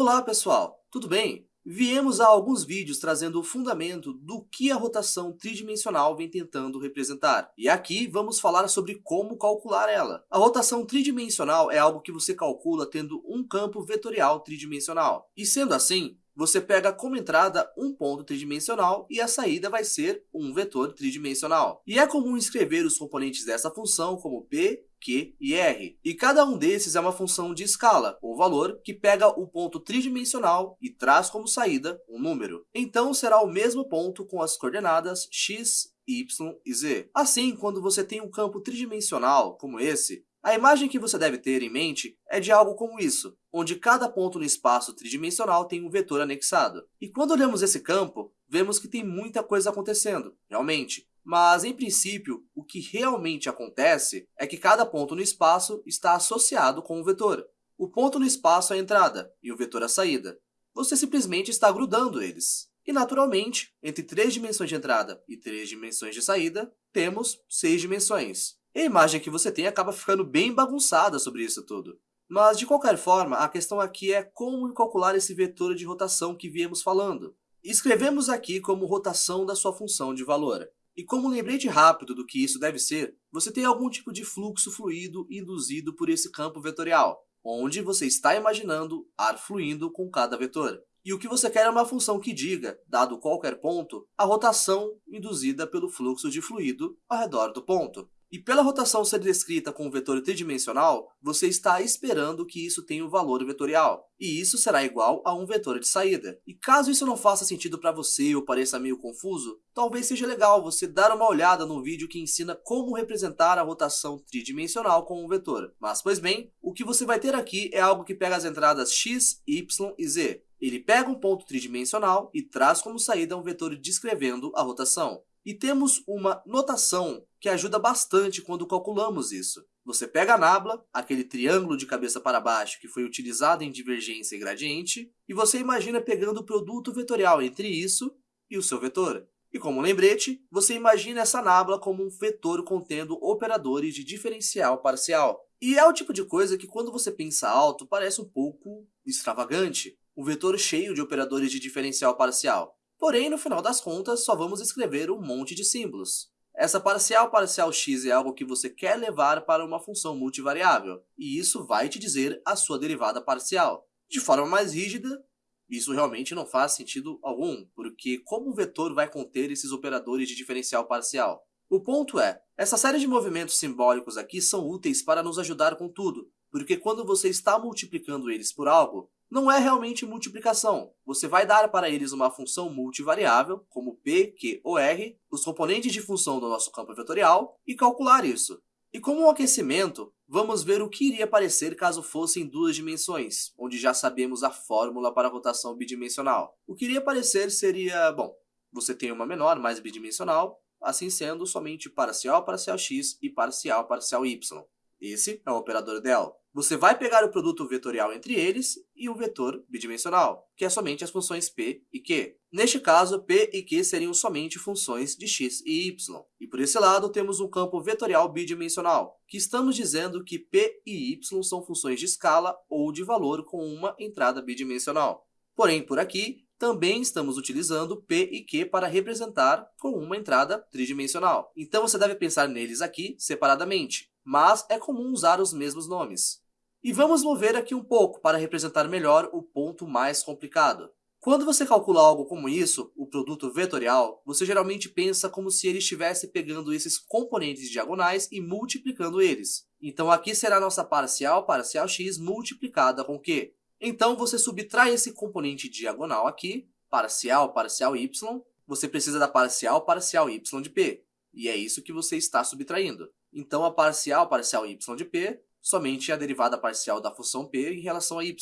Olá pessoal, tudo bem? Viemos há alguns vídeos trazendo o fundamento do que a rotação tridimensional vem tentando representar. E aqui vamos falar sobre como calcular ela. A rotação tridimensional é algo que você calcula tendo um campo vetorial tridimensional. E sendo assim, você pega como entrada um ponto tridimensional e a saída vai ser um vetor tridimensional. E é comum escrever os componentes dessa função como P, Q e R. E cada um desses é uma função de escala, ou valor, que pega o ponto tridimensional e traz como saída um número. Então será o mesmo ponto com as coordenadas x, y e z. Assim, quando você tem um campo tridimensional, como esse, a imagem que você deve ter em mente é de algo como isso, onde cada ponto no espaço tridimensional tem um vetor anexado. E quando olhamos esse campo, vemos que tem muita coisa acontecendo, realmente. Mas, em princípio, o que realmente acontece é que cada ponto no espaço está associado com um vetor. O ponto no espaço é a entrada e o vetor a saída. Você simplesmente está grudando eles. E, naturalmente, entre três dimensões de entrada e três dimensões de saída, temos seis dimensões. E a imagem que você tem acaba ficando bem bagunçada sobre isso tudo. Mas, de qualquer forma, a questão aqui é como calcular esse vetor de rotação que viemos falando. Escrevemos aqui como rotação da sua função de valor. E como lembrete rápido do que isso deve ser, você tem algum tipo de fluxo fluido induzido por esse campo vetorial, onde você está imaginando ar fluindo com cada vetor. E o que você quer é uma função que diga, dado qualquer ponto, a rotação induzida pelo fluxo de fluido ao redor do ponto. E pela rotação ser descrita com um vetor tridimensional, você está esperando que isso tenha um valor vetorial. E isso será igual a um vetor de saída. E caso isso não faça sentido para você ou pareça meio confuso, talvez seja legal você dar uma olhada no vídeo que ensina como representar a rotação tridimensional com um vetor. Mas, pois bem, o que você vai ter aqui é algo que pega as entradas x, y e z. Ele pega um ponto tridimensional e traz como saída um vetor descrevendo a rotação. E temos uma notação que ajuda bastante quando calculamos isso. Você pega a nabla, aquele triângulo de cabeça para baixo que foi utilizado em divergência e gradiente, e você imagina pegando o produto vetorial entre isso e o seu vetor. E como lembrete, você imagina essa nabla como um vetor contendo operadores de diferencial parcial. E é o tipo de coisa que quando você pensa alto parece um pouco extravagante. Um vetor cheio de operadores de diferencial parcial. Porém, no final das contas, só vamos escrever um monte de símbolos. Essa parcial parcial x é algo que você quer levar para uma função multivariável, e isso vai te dizer a sua derivada parcial. De forma mais rígida, isso realmente não faz sentido algum, porque como um vetor vai conter esses operadores de diferencial parcial? O ponto é, essa série de movimentos simbólicos aqui são úteis para nos ajudar com tudo, porque quando você está multiplicando eles por algo, não é realmente multiplicação. Você vai dar para eles uma função multivariável, como P, Q ou R, os componentes de função do nosso campo vetorial, e calcular isso. E como um aquecimento, vamos ver o que iria aparecer caso fosse em duas dimensões, onde já sabemos a fórmula para a rotação bidimensional. O que iria aparecer seria, bom, você tem uma menor mais bidimensional, assim sendo somente parcial parcial x e parcial parcial y. Esse é o operador del. Você vai pegar o produto vetorial entre eles e o vetor bidimensional, que é somente as funções p e q. Neste caso, p e q seriam somente funções de x e y. E por esse lado, temos um campo vetorial bidimensional, que estamos dizendo que p e y são funções de escala ou de valor com uma entrada bidimensional. Porém, por aqui, também estamos utilizando P e Q para representar com uma entrada tridimensional. Então você deve pensar neles aqui separadamente, mas é comum usar os mesmos nomes. E vamos mover aqui um pouco para representar melhor o ponto mais complicado. Quando você calcula algo como isso, o produto vetorial, você geralmente pensa como se ele estivesse pegando esses componentes diagonais e multiplicando eles. Então aqui será a nossa parcial parcial x multiplicada com q. Então você subtrai esse componente diagonal aqui, parcial parcial y, você precisa da parcial parcial y de p. E é isso que você está subtraindo. Então a parcial parcial y de p somente a derivada parcial da função p em relação a y.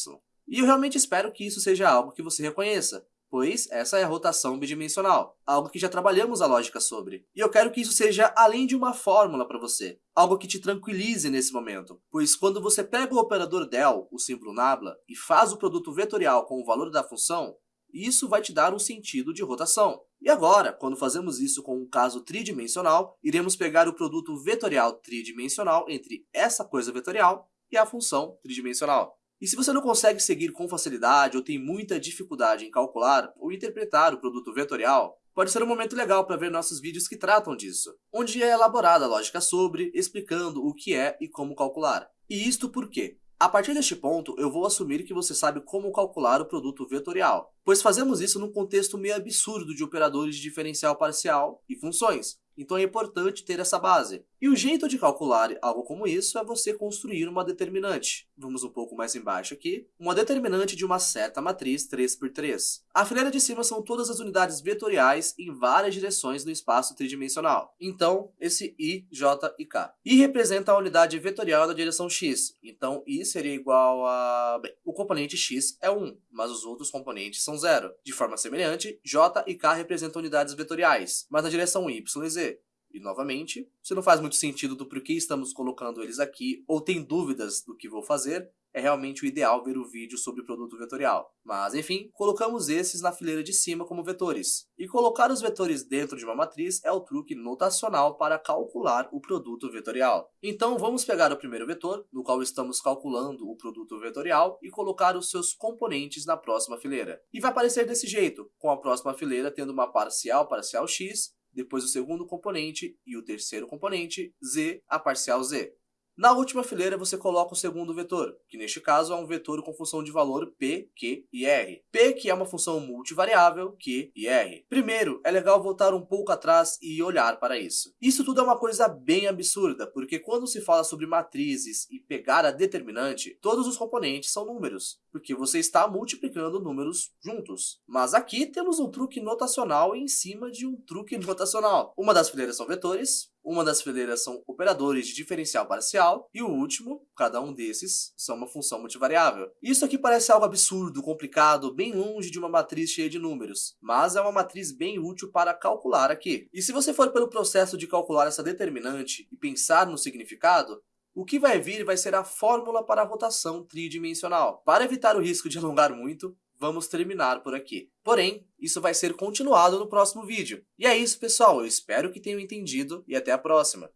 E eu realmente espero que isso seja algo que você reconheça, pois essa é a rotação bidimensional, algo que já trabalhamos a lógica sobre. E eu quero que isso seja além de uma fórmula para você, algo que te tranquilize nesse momento, pois quando você pega o operador del, o símbolo nabla, e faz o produto vetorial com o valor da função, isso vai te dar um sentido de rotação. E agora, quando fazemos isso com um caso tridimensional, iremos pegar o produto vetorial tridimensional entre essa coisa vetorial e a função tridimensional. E se você não consegue seguir com facilidade ou tem muita dificuldade em calcular ou interpretar o produto vetorial, pode ser um momento legal para ver nossos vídeos que tratam disso, onde é elaborada a lógica sobre, explicando o que é e como calcular. E isto por quê? A partir deste ponto, eu vou assumir que você sabe como calcular o produto vetorial, pois fazemos isso num contexto meio absurdo de operadores de diferencial parcial e funções, então é importante ter essa base. E o jeito de calcular algo como isso é você construir uma determinante. Vamos um pouco mais embaixo aqui. Uma determinante de uma certa matriz 3x3. A fileira de cima são todas as unidades vetoriais em várias direções no espaço tridimensional. Então, esse i, j e k. i representa a unidade vetorial da direção x. Então, i seria igual a... Bem, o componente x é 1, mas os outros componentes são 0. De forma semelhante, j e k representam unidades vetoriais, mas na direção y e z. E, novamente, se não faz muito sentido do porquê estamos colocando eles aqui ou tem dúvidas do que vou fazer, é realmente o ideal ver o vídeo sobre o produto vetorial. Mas, enfim, colocamos esses na fileira de cima como vetores. E colocar os vetores dentro de uma matriz é o truque notacional para calcular o produto vetorial. Então, vamos pegar o primeiro vetor, no qual estamos calculando o produto vetorial, e colocar os seus componentes na próxima fileira. E vai aparecer desse jeito, com a próxima fileira tendo uma parcial parcial x depois o segundo componente e o terceiro componente, z, a parcial z. Na última fileira, você coloca o segundo vetor, que neste caso é um vetor com função de valor p, q e r. p, que é uma função multivariável, q e r. Primeiro, é legal voltar um pouco atrás e olhar para isso. Isso tudo é uma coisa bem absurda, porque quando se fala sobre matrizes e pegar a determinante, todos os componentes são números, porque você está multiplicando números juntos. Mas aqui temos um truque notacional em cima de um truque notacional. Uma das fileiras são vetores, uma das fileiras são operadores de diferencial parcial e o último, cada um desses, são uma função multivariável. Isso aqui parece algo absurdo, complicado, bem longe de uma matriz cheia de números, mas é uma matriz bem útil para calcular aqui. E se você for pelo processo de calcular essa determinante e pensar no significado, o que vai vir vai ser a fórmula para a rotação tridimensional. Para evitar o risco de alongar muito, vamos terminar por aqui. Porém, isso vai ser continuado no próximo vídeo. E é isso, pessoal. Eu espero que tenham entendido e até a próxima.